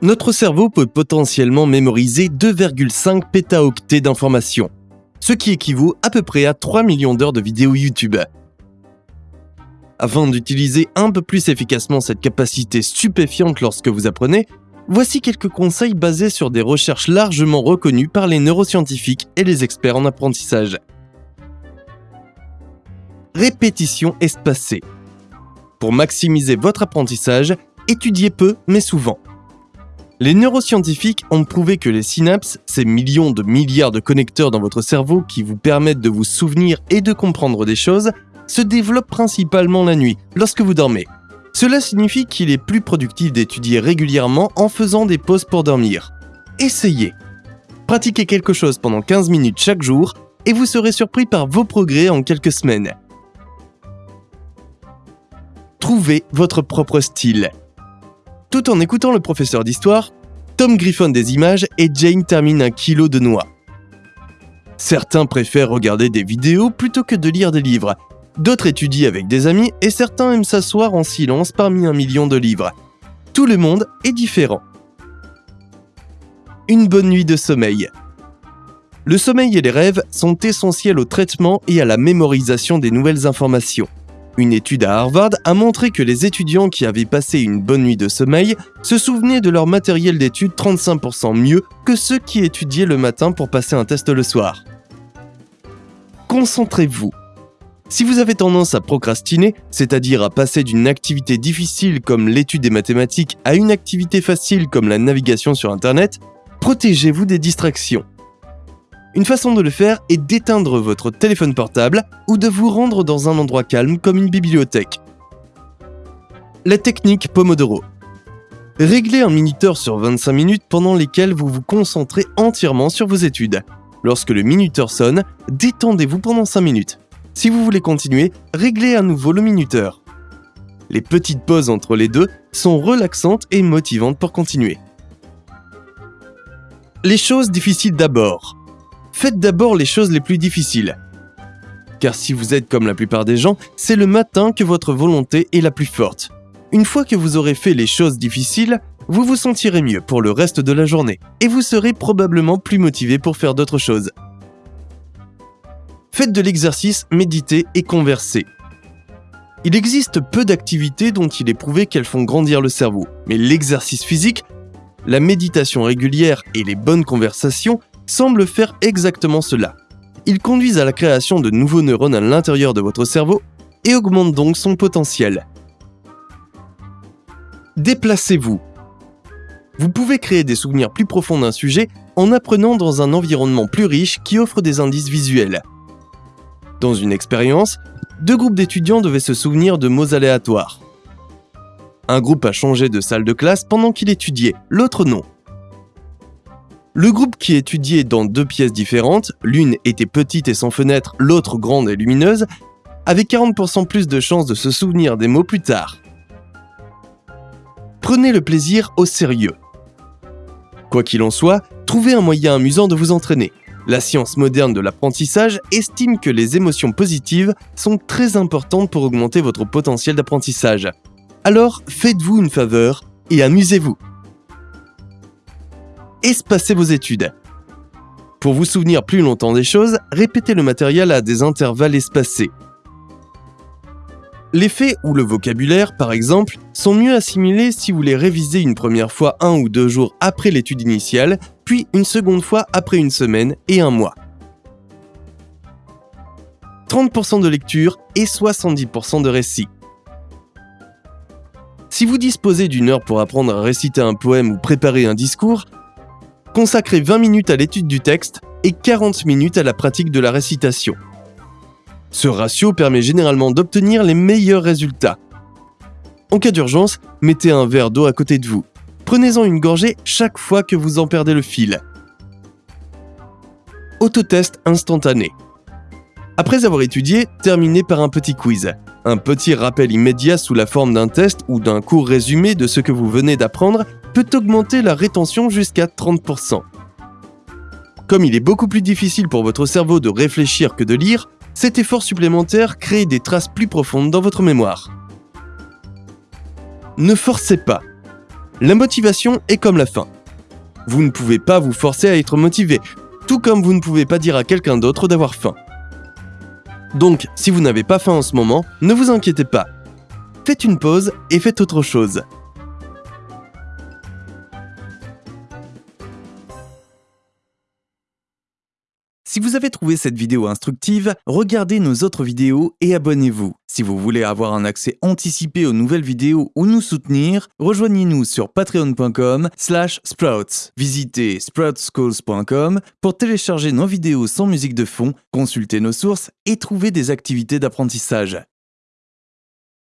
Notre cerveau peut potentiellement mémoriser 2,5 pétaoctets d'informations, ce qui équivaut à peu près à 3 millions d'heures de vidéos YouTube. Afin d'utiliser un peu plus efficacement cette capacité stupéfiante lorsque vous apprenez, voici quelques conseils basés sur des recherches largement reconnues par les neuroscientifiques et les experts en apprentissage. Répétition espacée. Pour maximiser votre apprentissage, étudiez peu mais souvent. Les neuroscientifiques ont prouvé que les synapses, ces millions de milliards de connecteurs dans votre cerveau qui vous permettent de vous souvenir et de comprendre des choses, se développent principalement la nuit, lorsque vous dormez. Cela signifie qu'il est plus productif d'étudier régulièrement en faisant des pauses pour dormir. Essayez. Pratiquez quelque chose pendant 15 minutes chaque jour et vous serez surpris par vos progrès en quelques semaines. Trouvez votre propre style. Tout en écoutant le professeur d'histoire, Tom griffonne des images et Jane termine un kilo de noix. Certains préfèrent regarder des vidéos plutôt que de lire des livres. D'autres étudient avec des amis et certains aiment s'asseoir en silence parmi un million de livres. Tout le monde est différent. Une bonne nuit de sommeil. Le sommeil et les rêves sont essentiels au traitement et à la mémorisation des nouvelles informations. Une étude à Harvard a montré que les étudiants qui avaient passé une bonne nuit de sommeil se souvenaient de leur matériel d'étude 35% mieux que ceux qui étudiaient le matin pour passer un test le soir. Concentrez-vous. Si vous avez tendance à procrastiner, c'est-à-dire à passer d'une activité difficile comme l'étude des mathématiques à une activité facile comme la navigation sur Internet, protégez-vous des distractions. Une façon de le faire est d'éteindre votre téléphone portable ou de vous rendre dans un endroit calme comme une bibliothèque. La technique Pomodoro. Réglez un minuteur sur 25 minutes pendant lesquelles vous vous concentrez entièrement sur vos études. Lorsque le minuteur sonne, détendez-vous pendant 5 minutes. Si vous voulez continuer, réglez à nouveau le minuteur. Les petites pauses entre les deux sont relaxantes et motivantes pour continuer. Les choses difficiles d'abord faites d'abord les choses les plus difficiles. Car si vous êtes comme la plupart des gens, c'est le matin que votre volonté est la plus forte. Une fois que vous aurez fait les choses difficiles, vous vous sentirez mieux pour le reste de la journée et vous serez probablement plus motivé pour faire d'autres choses. Faites de l'exercice, méditez et conversez. Il existe peu d'activités dont il est prouvé qu'elles font grandir le cerveau, mais l'exercice physique, la méditation régulière et les bonnes conversations semblent faire exactement cela. Ils conduisent à la création de nouveaux neurones à l'intérieur de votre cerveau et augmentent donc son potentiel. Déplacez-vous. Vous pouvez créer des souvenirs plus profonds d'un sujet en apprenant dans un environnement plus riche qui offre des indices visuels. Dans une expérience, deux groupes d'étudiants devaient se souvenir de mots aléatoires. Un groupe a changé de salle de classe pendant qu'il étudiait, l'autre non. Le groupe qui étudiait dans deux pièces différentes, l'une était petite et sans fenêtre, l'autre grande et lumineuse, avait 40% plus de chances de se souvenir des mots plus tard. Prenez le plaisir au sérieux. Quoi qu'il en soit, trouvez un moyen amusant de vous entraîner. La science moderne de l'apprentissage estime que les émotions positives sont très importantes pour augmenter votre potentiel d'apprentissage. Alors faites-vous une faveur et amusez-vous espacez vos études. Pour vous souvenir plus longtemps des choses, répétez le matériel à des intervalles espacés. Les faits ou le vocabulaire, par exemple, sont mieux assimilés si vous les révisez une première fois un ou deux jours après l'étude initiale, puis une seconde fois après une semaine et un mois. 30% de lecture et 70% de récit. Si vous disposez d'une heure pour apprendre à réciter un poème ou préparer un discours, consacrez 20 minutes à l'étude du texte et 40 minutes à la pratique de la récitation. Ce ratio permet généralement d'obtenir les meilleurs résultats. En cas d'urgence, mettez un verre d'eau à côté de vous. Prenez-en une gorgée chaque fois que vous en perdez le fil. Autotest instantané. Après avoir étudié, terminez par un petit quiz. Un petit rappel immédiat sous la forme d'un test ou d'un court résumé de ce que vous venez d'apprendre peut augmenter la rétention jusqu'à 30%. Comme il est beaucoup plus difficile pour votre cerveau de réfléchir que de lire, cet effort supplémentaire crée des traces plus profondes dans votre mémoire. Ne forcez pas. La motivation est comme la faim. Vous ne pouvez pas vous forcer à être motivé, tout comme vous ne pouvez pas dire à quelqu'un d'autre d'avoir faim. Donc, si vous n'avez pas faim en ce moment, ne vous inquiétez pas. Faites une pause et faites autre chose. Si vous avez trouvé cette vidéo instructive, regardez nos autres vidéos et abonnez-vous. Si vous voulez avoir un accès anticipé aux nouvelles vidéos ou nous soutenir, rejoignez-nous sur patreon.com slash sprouts. Visitez sproutschools.com pour télécharger nos vidéos sans musique de fond, consulter nos sources et trouver des activités d'apprentissage.